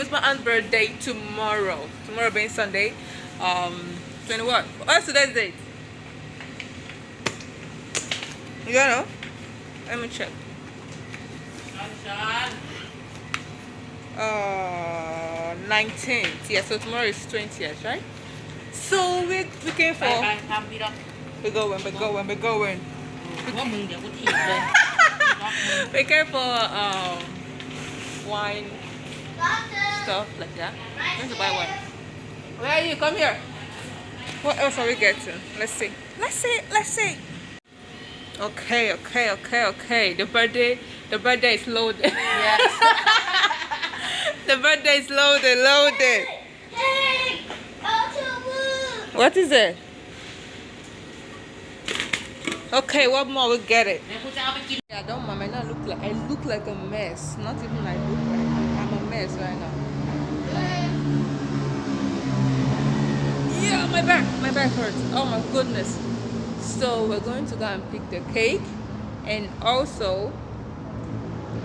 it's my aunt's birthday tomorrow. Tomorrow being sunday um 21 what's today's date. You don't know let me check. Uh 19th yeah so tomorrow is 20th right? So we're looking for we're going we're going we're going. We're careful um wine stuff like that. I'm going to buy one. Where are you? Come here. What else are we getting? Let's see. Let's see. Let's see. Okay, okay, okay, okay. The birthday, the birthday is loaded. Yes. the birthday is loaded, loaded. Hey, hey, what is it? Okay, what more? We get it. Yeah. don't mind. I look like I look like a mess. Not even I look like I'm a mess right now. Yeah, my back, my back hurts. Oh my goodness. So we're going to go and pick the cake, and also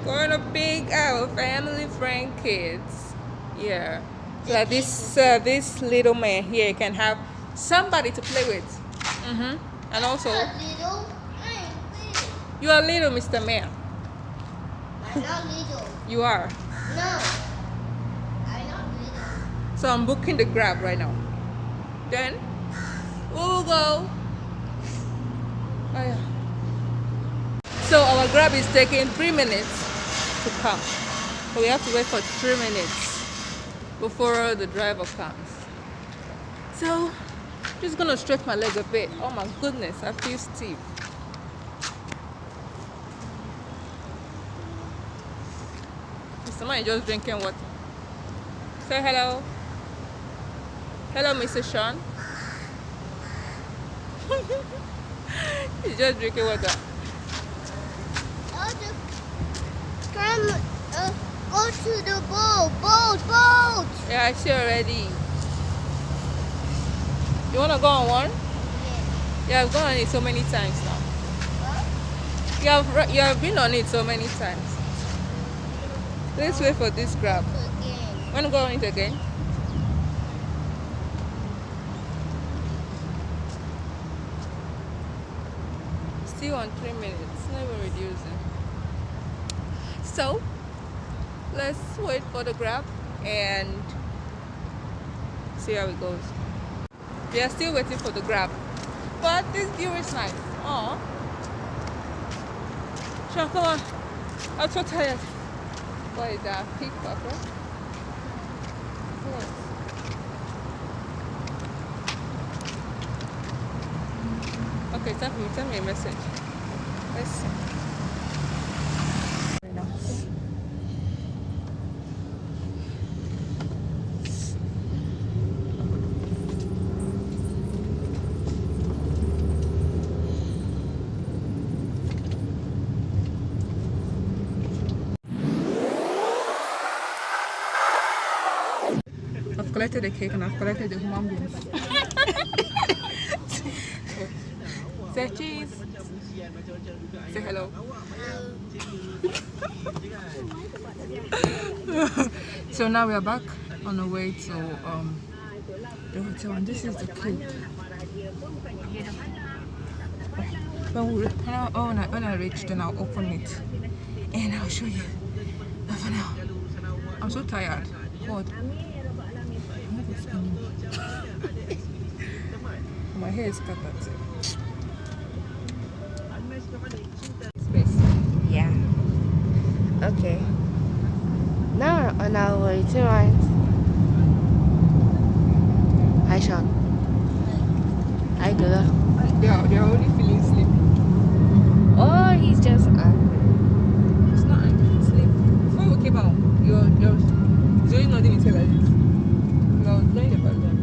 going to pick our family friend kids. Yeah, so that this uh, this little man here can have somebody to play with. Mhm. And also, you are little, Mr. Man. I'm not little you are. No. I'm not little. So I'm booking the grab right now. Then we will go. Oh, yeah. So our grab is taking three minutes to come. We have to wait for three minutes before the driver comes. So I'm just gonna stretch my leg a bit. Oh my goodness, I feel stiff. Somebody just drinking water. Say hello. Hello, Mr. Sean. He's just drinking water. Come, uh, go to the boat, boat, boat. Yeah, I see already. You wanna go on one? Yeah, Yeah, I've gone on it so many times now. You have you have been on it so many times. Let's wait for this grab. Again. Wanna go on it again? Still on three minutes, never reducing. So let's wait for the grab and see how it goes. We are still waiting for the grab. But this view is nice. Oh. Sean, come on. I'm so tired. What is that? Peacock, right? Yes. Okay, send me, send me a message. I've collected the cake and I've collected the human beings. Say cheese. Say hello. so now we are back on the way to um, the hotel and this is the cake. When, we, when, I, when, I, reach then I'll open it and I'll show you. But for now, I'm so tired. God. My hair is scattered. Space. Yeah. Okay. Now way to Ryan's. Hi, Sean. Hi, girl. They are, they are already feeling sleepy. Oh, he's just angry. It's not actually sleep. Before we came out, you're, you're doing nothing until like this. You are doing about them.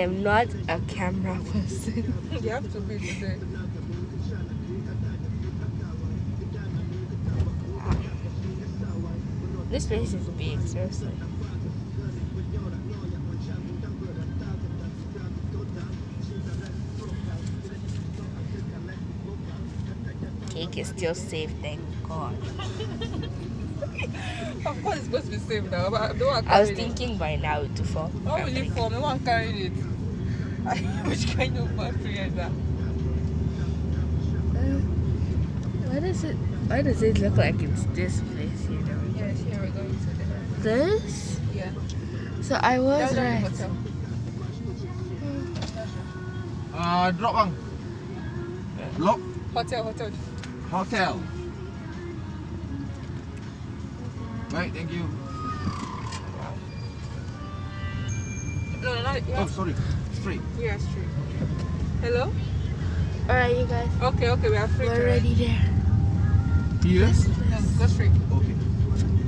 Am not a camera person. you have to be today. This place is big, seriously. Cake is still safe, thank God. Of course, it's supposed to be safe now, but don't want to I was carry it. thinking by now to fall. How will it form? No one carrying it. Which kind of battery is that? Why does it? Why does it look like it's this place? You know, Yes, here we're going to the this. yeah. So I was That's right. hotel. Uh, drop bang. Lock Hotel, hotel. hotel. Right, thank you. No, no, no. Oh, Yeah, sorry. Straight. yeah, straight. Hello? All right, you guys. Okay, okay, we are free. We're to ride. already there. Yes. No, go straight. Okay.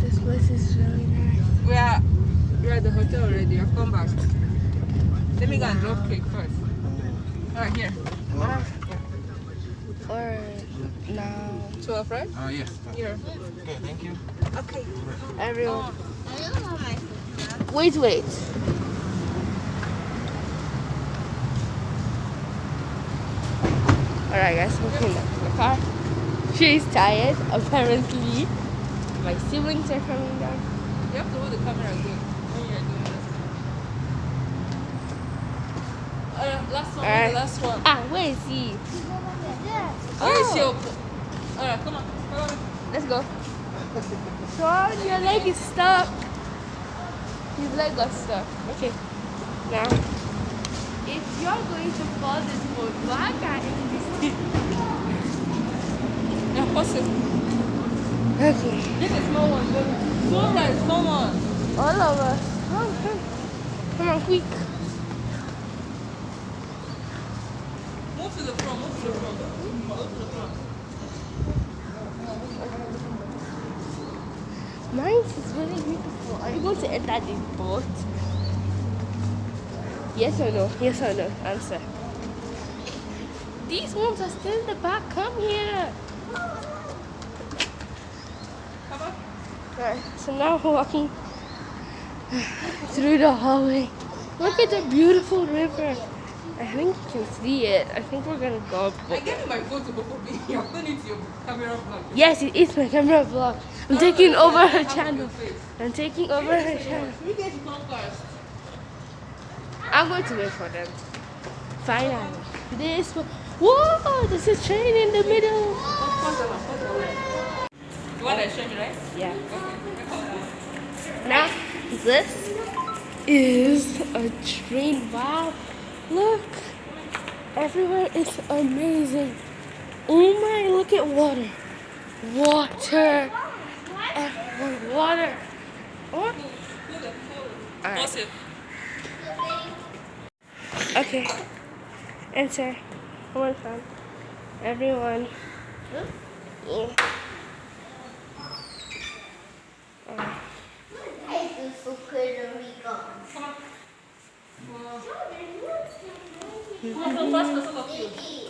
This place is really nice. We are, we are at the hotel already. I've come back. Let me go and drop cake first. Alright, here. All right, now 12, right? Uh, yes. Here. Okay, thank you. Okay. everyone. Wait, wait. All right, guys, we're going back to the car. She's tired, apparently. My siblings are coming down. You have to hold the camera good when you're doing this. Alright, last one. Alright. The last one. Ah, where is he? Oh. Where is Oh. your... Alright, come on. Come on. Let's go. Sean, your leg is stuck. His leg got stuck. Okay. Now, if you're going to fall this boat, why can't you Yeah, pause it. Okay. Get a small one. Small one, small one. All of us. Come, come. Come on, quick. Move to the front, move to the front. Move to the front. Mine is really beautiful. Are you going to enter this boat? Yes or no? Yes or no? Answer. These ones are still in the back. Come here. Come on. Alright, so now we're walking through the hallway. Look at the beautiful river. I think you can see it. I think we're gonna go. I gave you my phone to me. I'm going into your camera vlog. Yes, it is my camera vlog. I'm taking over her channel. I'm taking over her channel. To first. I'm going to wait for them. Finally. This one. Whoa! There's a train in the middle. Pause the one, pause the one. You want to show me, right? Yeah. Now, this is a train. Wow. Look. Everywhere is amazing. Oh my, look at water. Water. Everywhere, water. What? Alright. Pause. Okay. Answer. One more time. Everyone. Yeah. Alright. Come on, come first person of you.